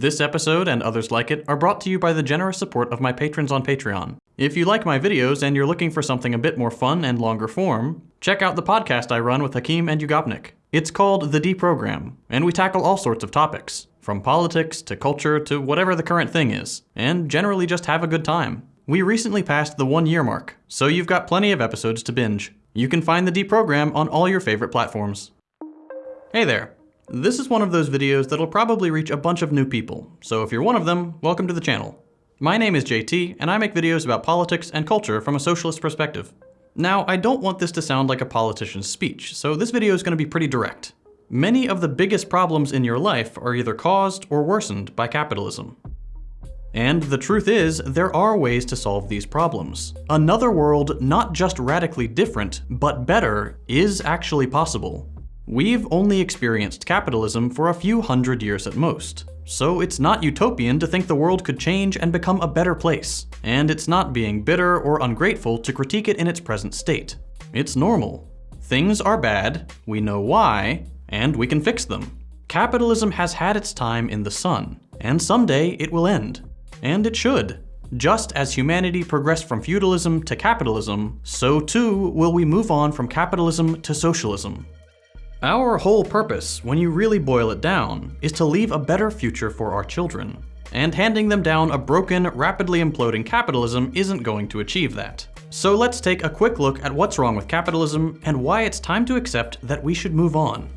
This episode and others like it are brought to you by the generous support of my patrons on Patreon. If you like my videos and you're looking for something a bit more fun and longer form, check out the podcast I run with Hakim and Yugopnik. It's called The Deprogram, and we tackle all sorts of topics, from politics to culture to whatever the current thing is, and generally just have a good time. We recently passed the one year mark, so you've got plenty of episodes to binge. You can find the Deprogram on all your favorite platforms. Hey there. This is one of those videos that'll probably reach a bunch of new people, so if you're one of them, welcome to the channel. My name is JT, and I make videos about politics and culture from a socialist perspective. Now, I don't want this to sound like a politician's speech, so this video is going to be pretty direct. Many of the biggest problems in your life are either caused or worsened by capitalism. And the truth is, there are ways to solve these problems. Another world not just radically different, but better, is actually possible. We've only experienced capitalism for a few hundred years at most, so it's not utopian to think the world could change and become a better place. And it's not being bitter or ungrateful to critique it in its present state. It's normal. Things are bad, we know why, and we can fix them. Capitalism has had its time in the sun, and someday it will end. And it should. Just as humanity progressed from feudalism to capitalism, so too will we move on from capitalism to socialism. Our whole purpose, when you really boil it down, is to leave a better future for our children. And handing them down a broken, rapidly imploding capitalism isn't going to achieve that. So let's take a quick look at what's wrong with capitalism and why it's time to accept that we should move on.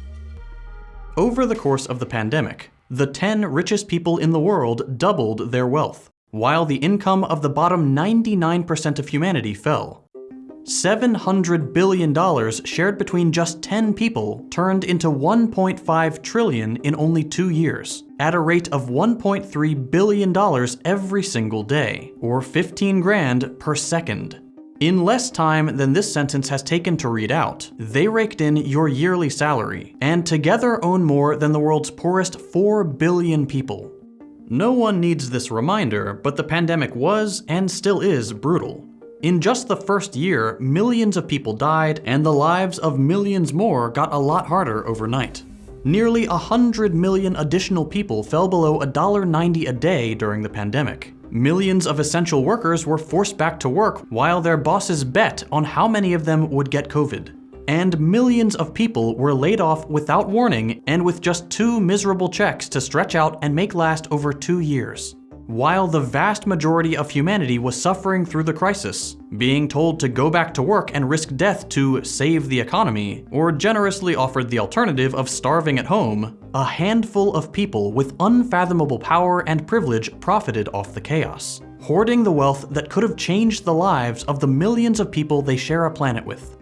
Over the course of the pandemic, the 10 richest people in the world doubled their wealth, while the income of the bottom 99% of humanity fell. $700 billion shared between just 10 people turned into 1.5 trillion in only two years, at a rate of $1.3 billion every single day, or 15 grand per second. In less time than this sentence has taken to read out, they raked in your yearly salary, and together own more than the world's poorest 4 billion people. No one needs this reminder, but the pandemic was, and still is, brutal. In just the first year, millions of people died, and the lives of millions more got a lot harder overnight. Nearly 100 million additional people fell below $1.90 a day during the pandemic. Millions of essential workers were forced back to work while their bosses bet on how many of them would get COVID. And millions of people were laid off without warning and with just two miserable checks to stretch out and make last over two years while the vast majority of humanity was suffering through the crisis, being told to go back to work and risk death to save the economy, or generously offered the alternative of starving at home, a handful of people with unfathomable power and privilege profited off the chaos, hoarding the wealth that could have changed the lives of the millions of people they share a planet with.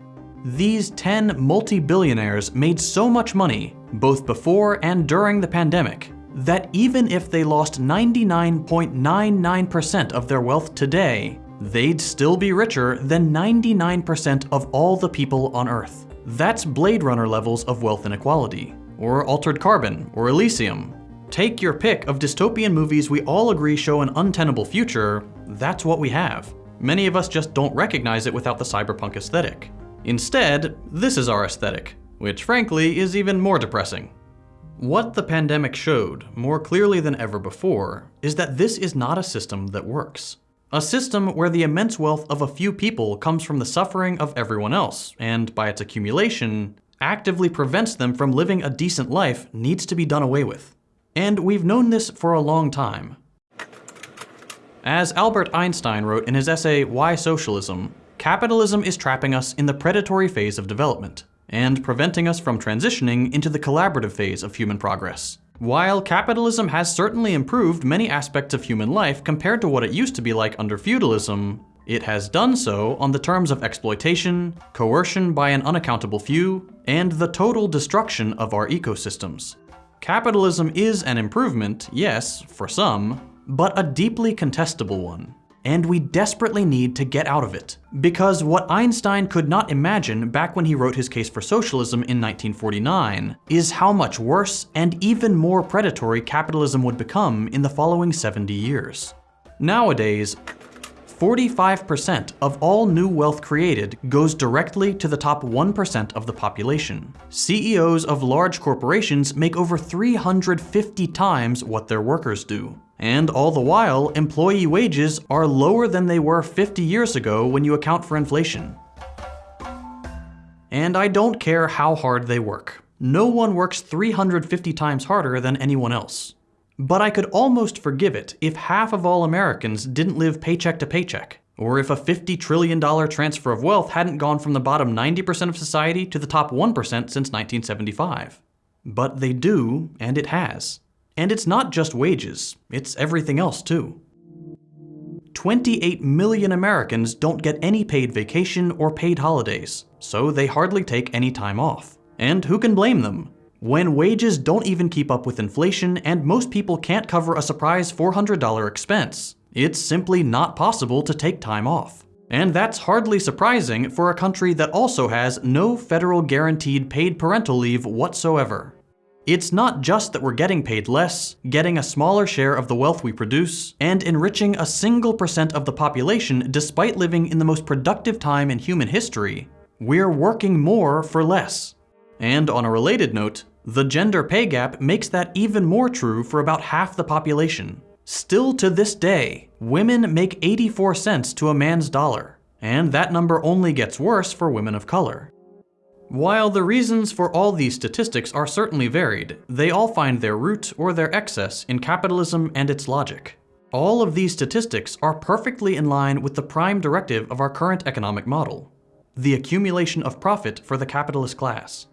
These 10 multi-billionaires made so much money, both before and during the pandemic, that even if they lost 99.99% of their wealth today, they'd still be richer than 99% of all the people on Earth. That's Blade Runner levels of wealth inequality, or Altered Carbon, or Elysium. Take your pick of dystopian movies we all agree show an untenable future, that's what we have. Many of us just don't recognize it without the cyberpunk aesthetic. Instead, this is our aesthetic, which frankly is even more depressing. What the pandemic showed, more clearly than ever before, is that this is not a system that works. A system where the immense wealth of a few people comes from the suffering of everyone else, and by its accumulation, actively prevents them from living a decent life needs to be done away with. And we've known this for a long time. As Albert Einstein wrote in his essay, Why Socialism, capitalism is trapping us in the predatory phase of development and preventing us from transitioning into the collaborative phase of human progress. While capitalism has certainly improved many aspects of human life compared to what it used to be like under feudalism, it has done so on the terms of exploitation, coercion by an unaccountable few, and the total destruction of our ecosystems. Capitalism is an improvement, yes, for some, but a deeply contestable one and we desperately need to get out of it. Because what Einstein could not imagine back when he wrote his case for socialism in 1949 is how much worse and even more predatory capitalism would become in the following 70 years. Nowadays, 45% of all new wealth created goes directly to the top 1% of the population. CEOs of large corporations make over 350 times what their workers do. And all the while, employee wages are lower than they were 50 years ago when you account for inflation. And I don't care how hard they work. No one works 350 times harder than anyone else. But I could almost forgive it if half of all Americans didn't live paycheck to paycheck, or if a $50 trillion transfer of wealth hadn't gone from the bottom 90% of society to the top 1% since 1975. But they do, and it has. And it's not just wages, it's everything else too. 28 million Americans don't get any paid vacation or paid holidays, so they hardly take any time off. And who can blame them? When wages don't even keep up with inflation and most people can't cover a surprise $400 expense. It's simply not possible to take time off. And that's hardly surprising for a country that also has no federal guaranteed paid parental leave whatsoever. It's not just that we're getting paid less, getting a smaller share of the wealth we produce, and enriching a single percent of the population despite living in the most productive time in human history. We're working more for less. And on a related note, the gender pay gap makes that even more true for about half the population. Still to this day, women make 84 cents to a man's dollar, and that number only gets worse for women of color. While the reasons for all these statistics are certainly varied, they all find their root or their excess in capitalism and its logic. All of these statistics are perfectly in line with the prime directive of our current economic model, the accumulation of profit for the capitalist class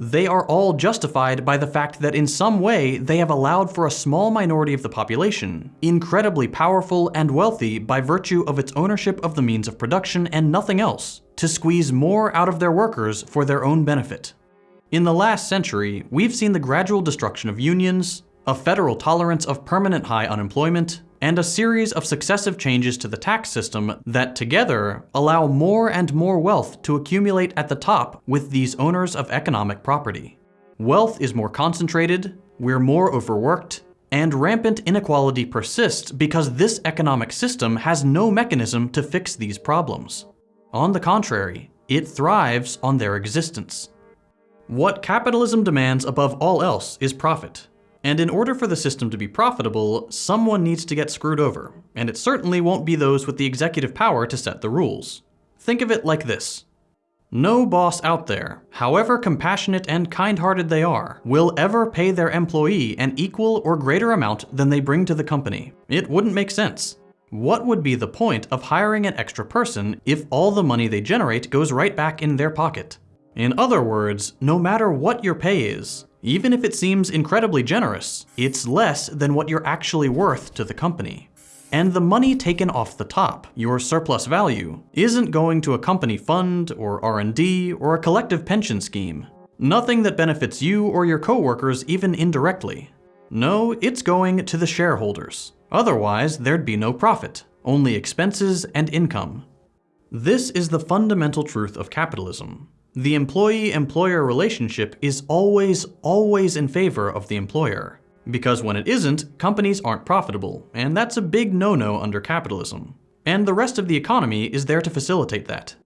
they are all justified by the fact that in some way they have allowed for a small minority of the population, incredibly powerful and wealthy by virtue of its ownership of the means of production and nothing else, to squeeze more out of their workers for their own benefit. In the last century, we've seen the gradual destruction of unions, a federal tolerance of permanent high unemployment, and a series of successive changes to the tax system that together allow more and more wealth to accumulate at the top with these owners of economic property. Wealth is more concentrated, we're more overworked, and rampant inequality persists because this economic system has no mechanism to fix these problems. On the contrary, it thrives on their existence. What capitalism demands above all else is profit. And in order for the system to be profitable, someone needs to get screwed over, and it certainly won't be those with the executive power to set the rules. Think of it like this. No boss out there, however compassionate and kind-hearted they are, will ever pay their employee an equal or greater amount than they bring to the company. It wouldn't make sense. What would be the point of hiring an extra person if all the money they generate goes right back in their pocket? In other words, no matter what your pay is, even if it seems incredibly generous, it's less than what you're actually worth to the company. And the money taken off the top, your surplus value, isn't going to a company fund or R&D or a collective pension scheme. Nothing that benefits you or your coworkers even indirectly. No, it's going to the shareholders. Otherwise, there'd be no profit, only expenses and income. This is the fundamental truth of capitalism. The employee-employer relationship is always, always in favor of the employer. Because when it isn't, companies aren't profitable, and that's a big no-no under capitalism. And the rest of the economy is there to facilitate that.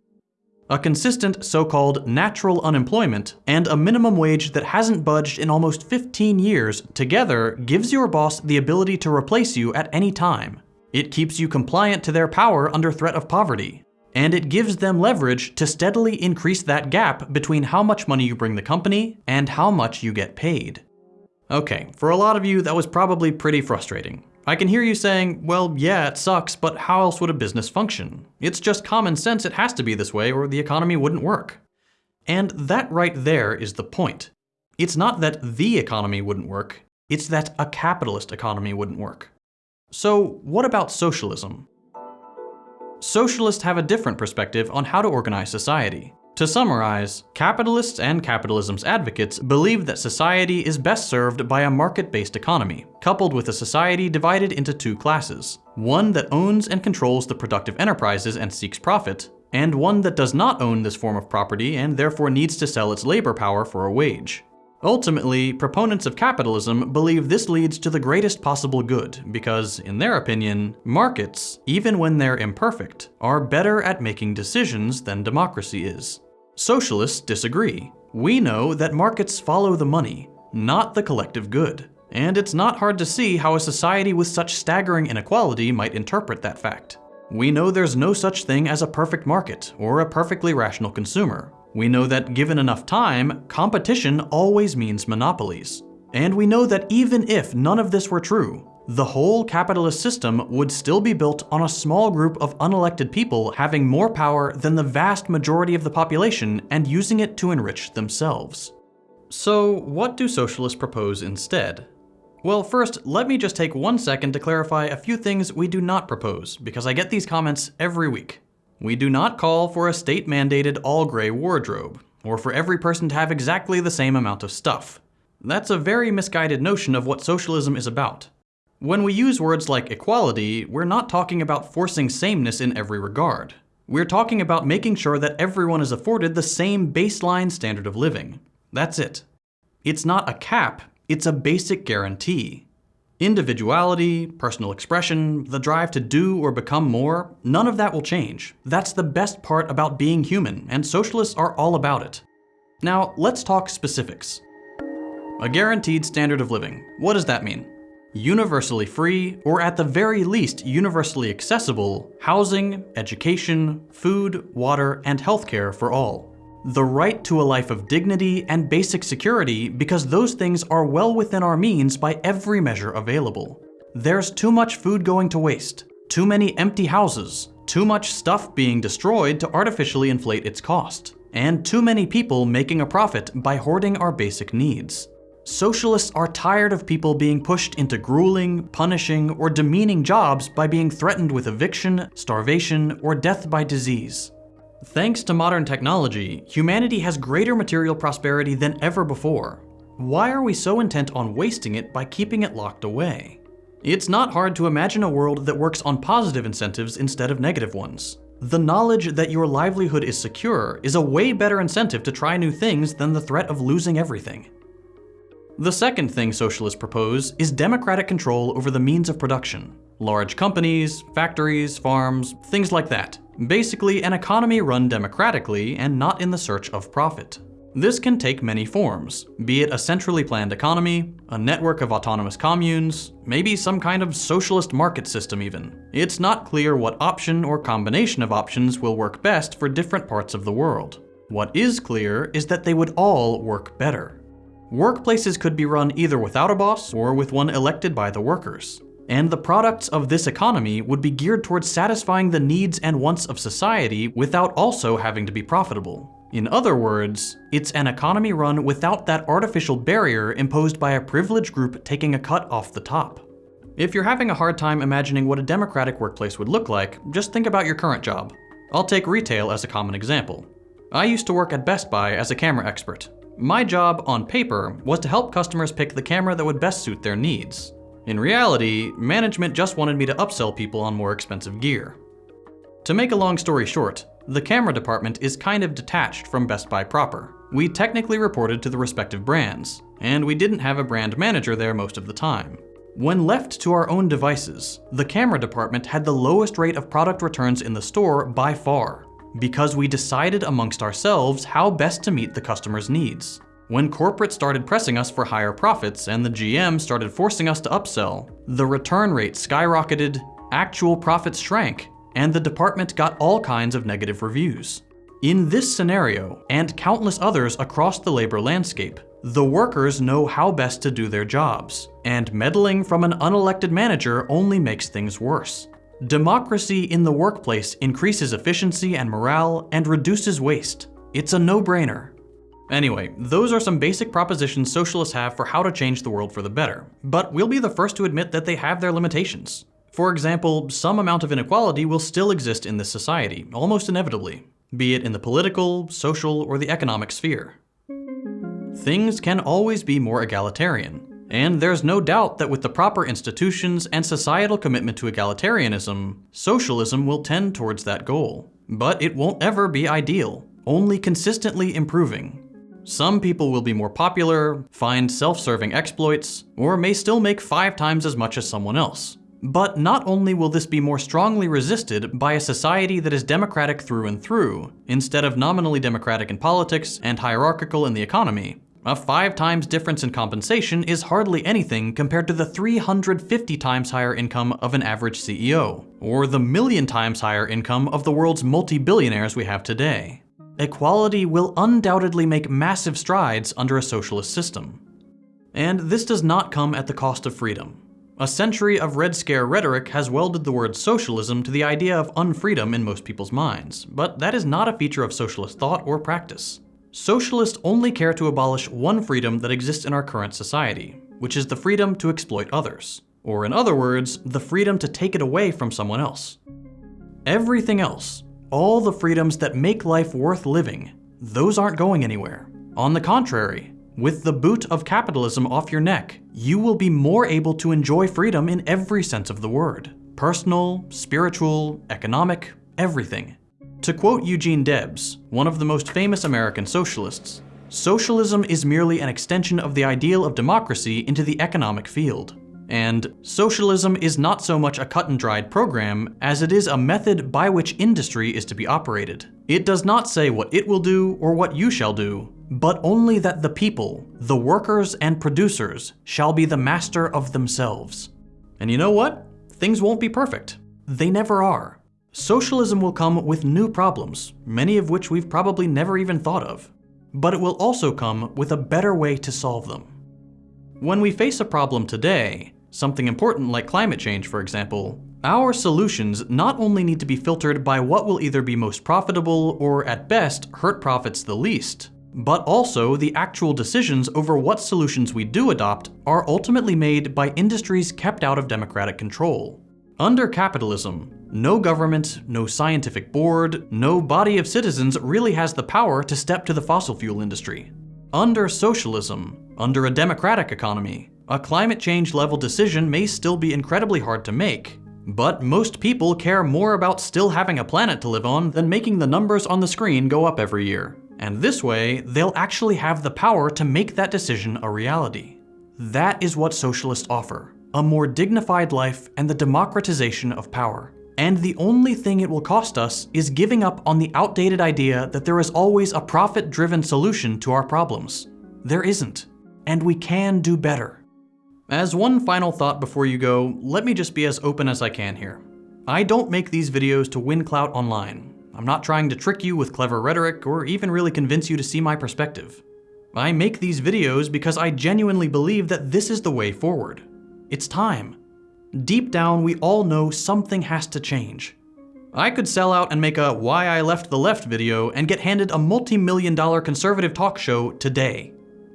A consistent so-called natural unemployment and a minimum wage that hasn't budged in almost 15 years together gives your boss the ability to replace you at any time. It keeps you compliant to their power under threat of poverty, and it gives them leverage to steadily increase that gap between how much money you bring the company and how much you get paid. Okay, for a lot of you, that was probably pretty frustrating. I can hear you saying, well, yeah, it sucks, but how else would a business function? It's just common sense it has to be this way or the economy wouldn't work. And that right there is the point. It's not that the economy wouldn't work, it's that a capitalist economy wouldn't work. So what about socialism? Socialists have a different perspective on how to organize society. To summarize, capitalists and capitalism's advocates believe that society is best served by a market-based economy, coupled with a society divided into two classes. One that owns and controls the productive enterprises and seeks profit, and one that does not own this form of property and therefore needs to sell its labor power for a wage. Ultimately, proponents of capitalism believe this leads to the greatest possible good because, in their opinion, markets, even when they're imperfect, are better at making decisions than democracy is. Socialists disagree. We know that markets follow the money, not the collective good. And it's not hard to see how a society with such staggering inequality might interpret that fact. We know there's no such thing as a perfect market or a perfectly rational consumer. We know that given enough time, competition always means monopolies. And we know that even if none of this were true, the whole capitalist system would still be built on a small group of unelected people having more power than the vast majority of the population and using it to enrich themselves. So what do socialists propose instead? Well, first, let me just take one second to clarify a few things we do not propose, because I get these comments every week. We do not call for a state-mandated all-gray wardrobe, or for every person to have exactly the same amount of stuff. That's a very misguided notion of what socialism is about. When we use words like equality, we're not talking about forcing sameness in every regard. We're talking about making sure that everyone is afforded the same baseline standard of living. That's it. It's not a cap, it's a basic guarantee. Individuality, personal expression, the drive to do or become more, none of that will change. That's the best part about being human, and socialists are all about it. Now, let's talk specifics. A guaranteed standard of living. What does that mean? Universally free, or at the very least universally accessible, housing, education, food, water, and healthcare for all the right to a life of dignity and basic security because those things are well within our means by every measure available. There's too much food going to waste, too many empty houses, too much stuff being destroyed to artificially inflate its cost, and too many people making a profit by hoarding our basic needs. Socialists are tired of people being pushed into grueling, punishing, or demeaning jobs by being threatened with eviction, starvation, or death by disease. Thanks to modern technology, humanity has greater material prosperity than ever before. Why are we so intent on wasting it by keeping it locked away? It's not hard to imagine a world that works on positive incentives instead of negative ones. The knowledge that your livelihood is secure is a way better incentive to try new things than the threat of losing everything. The second thing socialists propose is democratic control over the means of production. Large companies, factories, farms, things like that. Basically, an economy run democratically and not in the search of profit. This can take many forms, be it a centrally planned economy, a network of autonomous communes, maybe some kind of socialist market system even. It's not clear what option or combination of options will work best for different parts of the world. What is clear is that they would all work better. Workplaces could be run either without a boss or with one elected by the workers and the products of this economy would be geared towards satisfying the needs and wants of society without also having to be profitable. In other words, it's an economy run without that artificial barrier imposed by a privileged group taking a cut off the top. If you're having a hard time imagining what a democratic workplace would look like, just think about your current job. I'll take retail as a common example. I used to work at Best Buy as a camera expert. My job, on paper, was to help customers pick the camera that would best suit their needs. In reality, management just wanted me to upsell people on more expensive gear. To make a long story short, the camera department is kind of detached from Best Buy proper. We technically reported to the respective brands, and we didn't have a brand manager there most of the time. When left to our own devices, the camera department had the lowest rate of product returns in the store by far, because we decided amongst ourselves how best to meet the customer's needs. When corporate started pressing us for higher profits and the GM started forcing us to upsell, the return rate skyrocketed, actual profits shrank, and the department got all kinds of negative reviews. In this scenario, and countless others across the labor landscape, the workers know how best to do their jobs, and meddling from an unelected manager only makes things worse. Democracy in the workplace increases efficiency and morale and reduces waste. It's a no-brainer. Anyway, those are some basic propositions socialists have for how to change the world for the better, but we'll be the first to admit that they have their limitations. For example, some amount of inequality will still exist in this society, almost inevitably, be it in the political, social, or the economic sphere. Things can always be more egalitarian, and there's no doubt that with the proper institutions and societal commitment to egalitarianism, socialism will tend towards that goal. But it won't ever be ideal, only consistently improving, Some people will be more popular, find self-serving exploits, or may still make five times as much as someone else. But not only will this be more strongly resisted by a society that is democratic through and through, instead of nominally democratic in politics and hierarchical in the economy, a five times difference in compensation is hardly anything compared to the 350 times higher income of an average CEO, or the million times higher income of the world's multi-billionaires we have today. Equality will undoubtedly make massive strides under a socialist system. And this does not come at the cost of freedom. A century of Red Scare rhetoric has welded the word socialism to the idea of unfreedom in most people's minds, but that is not a feature of socialist thought or practice. Socialists only care to abolish one freedom that exists in our current society, which is the freedom to exploit others. Or in other words, the freedom to take it away from someone else. Everything else, all the freedoms that make life worth living, those aren't going anywhere. On the contrary, with the boot of capitalism off your neck, you will be more able to enjoy freedom in every sense of the word. Personal, spiritual, economic, everything. To quote Eugene Debs, one of the most famous American socialists, socialism is merely an extension of the ideal of democracy into the economic field. And socialism is not so much a cut and dried program as it is a method by which industry is to be operated. It does not say what it will do or what you shall do, but only that the people, the workers and producers, shall be the master of themselves. And you know what? Things won't be perfect. They never are. Socialism will come with new problems, many of which we've probably never even thought of. But it will also come with a better way to solve them. When we face a problem today, something important like climate change for example, our solutions not only need to be filtered by what will either be most profitable or at best hurt profits the least, but also the actual decisions over what solutions we do adopt are ultimately made by industries kept out of democratic control. Under capitalism, no government, no scientific board, no body of citizens really has the power to step to the fossil fuel industry. Under socialism, under a democratic economy, a climate change level decision may still be incredibly hard to make, but most people care more about still having a planet to live on than making the numbers on the screen go up every year. And this way, they'll actually have the power to make that decision a reality. That is what socialists offer, a more dignified life and the democratization of power. And the only thing it will cost us is giving up on the outdated idea that there is always a profit-driven solution to our problems. There isn't. And we can do better. As one final thought before you go, let me just be as open as I can here. I don't make these videos to win clout online. I'm not trying to trick you with clever rhetoric or even really convince you to see my perspective. I make these videos because I genuinely believe that this is the way forward. It's time. Deep down, we all know something has to change. I could sell out and make a Why I Left the Left video and get handed a multi-million dollar conservative talk show today.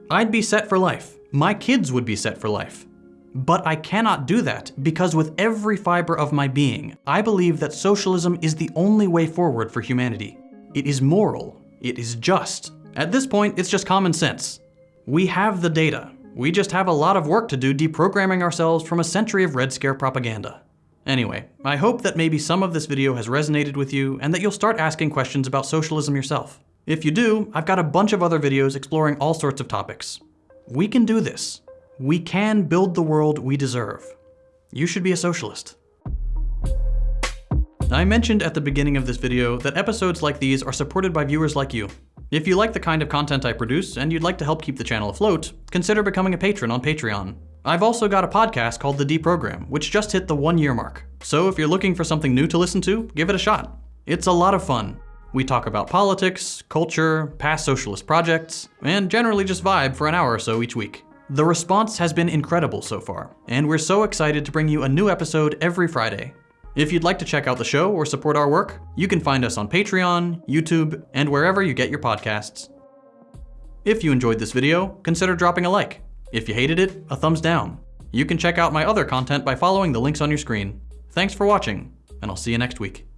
I'd be set for life. My kids would be set for life. But I cannot do that because with every fiber of my being, I believe that socialism is the only way forward for humanity. It is moral. It is just. At this point, it's just common sense. We have the data. We just have a lot of work to do deprogramming ourselves from a century of Red Scare propaganda. Anyway, I hope that maybe some of this video has resonated with you and that you'll start asking questions about socialism yourself. If you do, I've got a bunch of other videos exploring all sorts of topics. We can do this. We can build the world we deserve. You should be a socialist. I mentioned at the beginning of this video that episodes like these are supported by viewers like you. If you like the kind of content I produce and you'd like to help keep the channel afloat, consider becoming a patron on Patreon. I've also got a podcast called The Deprogram, which just hit the one year mark. So if you're looking for something new to listen to, give it a shot. It's a lot of fun. We talk about politics, culture, past socialist projects, and generally just vibe for an hour or so each week. The response has been incredible so far, and we're so excited to bring you a new episode every Friday. If you'd like to check out the show or support our work, you can find us on Patreon, YouTube, and wherever you get your podcasts. If you enjoyed this video, consider dropping a like. If you hated it, a thumbs down. You can check out my other content by following the links on your screen. Thanks for watching, and I'll see you next week.